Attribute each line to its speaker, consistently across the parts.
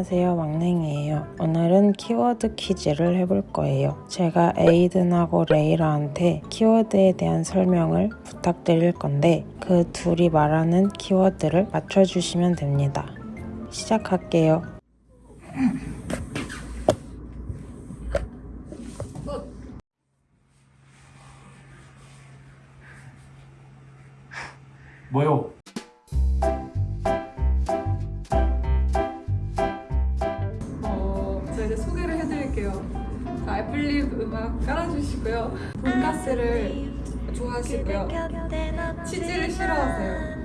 Speaker 1: 안녕하세요 왕냉이에요. 오늘은 키워드 퀴즈를 해볼 거예요. 제가 에이든하고 레이라한테 키워드에 대한 설명을 부탁드릴 건데 그 둘이 말하는 키워드를 맞춰주시면 됩니다. 시작할게요.
Speaker 2: 뭐요?
Speaker 3: 자, 애플립 음악 깔아주시고요. 돈가스를 좋아하시고요. 치즈를 싫어하세요.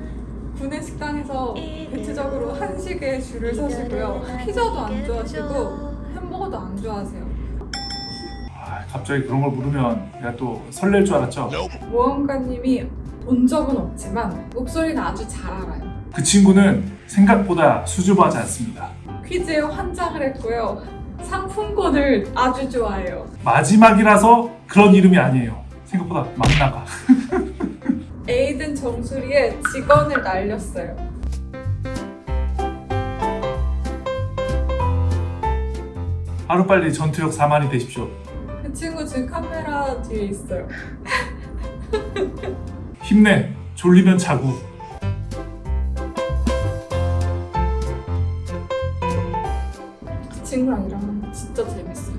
Speaker 3: 구내 식당에서 대체적으로 한식에 줄을 서시고요. 피자도 안 좋아하시고 햄버거도 안 좋아하세요.
Speaker 2: 아, 갑자기 그런 걸 물으면 내가 또 설렐 줄 알았죠?
Speaker 3: 모험가님이 본 적은 없지만 목소리는 아주 잘 알아요.
Speaker 2: 그 친구는 생각보다 수줍어하지 않습니다.
Speaker 3: 퀴즈에 환장을 했고요. 상품권을 아주 좋아해요.
Speaker 2: 마지막이라서 그런 이름이 아니에요. 생각보다 막 나가.
Speaker 3: 에이든 정수리에 직원을 날렸어요.
Speaker 2: 하루빨리 전투력 4만이 되십시오.
Speaker 3: 그 친구 지금 카메라 뒤에 있어요.
Speaker 2: 힘내. 졸리면 자고.
Speaker 3: 친구랑 일하는 거 진짜 재밌어요.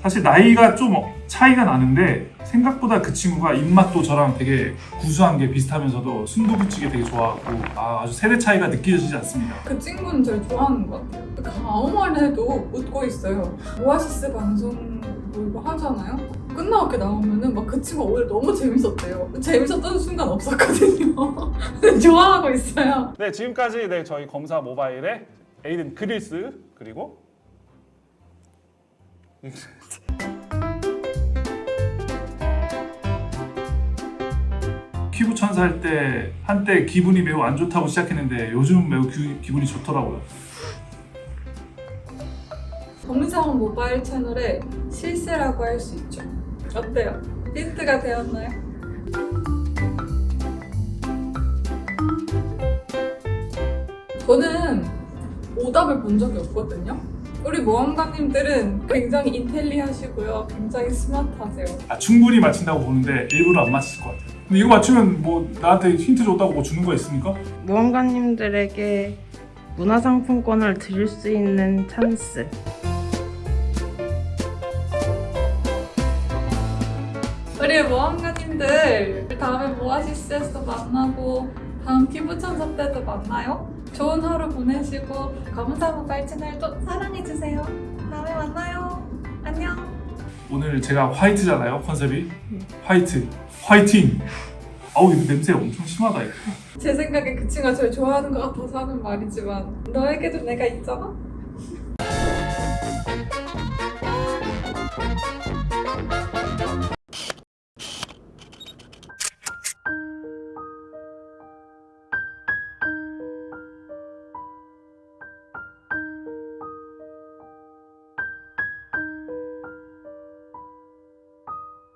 Speaker 2: 사실 나이가 좀 차이가 나는데 생각보다 그 친구가 입맛도 저랑 되게 구수한 게 비슷하면서도 순두부찌개 되게 좋아하고 아, 아주 세대 차이가 느껴지지 않습니다.
Speaker 3: 그 친구는 저를 좋아하는 것 같아요. 그 아무 말 해도 웃고 있어요. 오아시스 방송 뭐 이거 하잖아요. 끝나고 이렇게 나오면은 막 그 친구가 오늘 너무 재밌었대요. 재밌었던 순간 없었거든요. 좋아하고 있어요.
Speaker 2: 네, 지금까지 네, 저희 검사 모바일의 에이든 그릴스 그리고 퀴브 천사 할 때 한때 기분이 매우 안 좋다고 시작했는데 요즘 매우 기, 기분이 좋더라고요.
Speaker 3: 검사원 모바일 채널의 실세라고 할 수 있죠. 어때요? 힌트가 되었나요? 저는 오답을 본 적이 없거든요. 우리 모험가님들은 굉장히 인텔리하시고요. 굉장히 스마트하세요.
Speaker 2: 아, 충분히 맞힌다고 보는데 일부러 안 맞힐 것 같아요. 근데 이거 맞추면 뭐 나한테 힌트 줬다고 뭐 주는 거 있습니까?
Speaker 1: 모험가님들에게 문화상품권을 드릴 수 있는 찬스
Speaker 3: 우리 모험가님들 다음에 모아시스에서 만나고 다음 피부천사 때도 만나요. 좋은 하루 보내시고 검사 모바일 채널도 사랑해주세요. 다음에 만나요. 안녕.
Speaker 2: 오늘 제가 화이트잖아요 컨셉이 화이트 화이팅 아우 이거 냄새 엄청 심하다 이거
Speaker 3: 제 생각에 그 친구가 저를 좋아하는 것 같아서 하는 말이지만 너에게도 내가 있잖아?